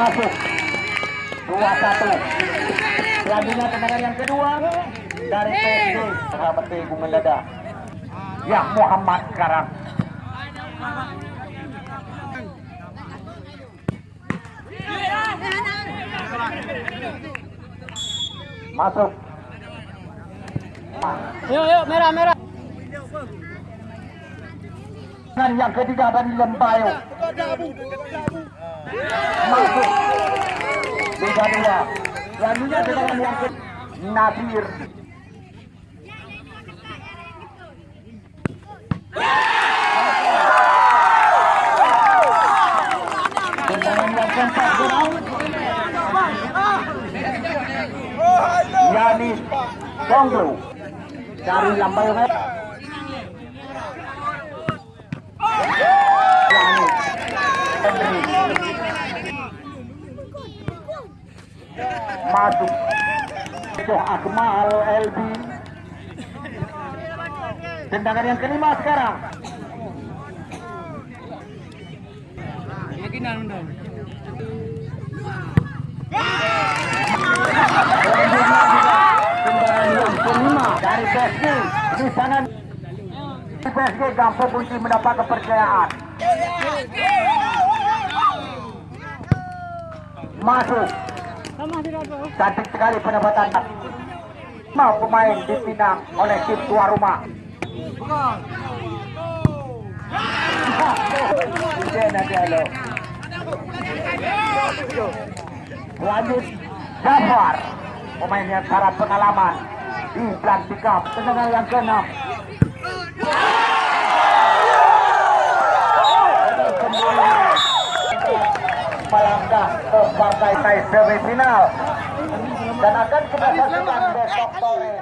masuk. 2-1 selanjutnya tendangan yang kedua dari PSG sahabat Teguh Meleda ya Muhammad sekarang masuk. Yuk, yuk, merah, merah. Dan yang ketiga dari Lembayo dua selanjutnya tendangan yang Gerang Yanis Songlo dari Lambayo masuk itu Akmal Elbi tendangan yang kelima sekarang. Dari PSG di sana PSG kunci mendapat kepercayaan. Masuk. Cantik sekali pendapatan mau pemain dipinang oleh tim tuan rumah. Lanjut Jafar. Pemain yang syarat pengalaman. Di pelantikan tendangan yang keenam partai semifinal. Dan akan kita saksikan besok sore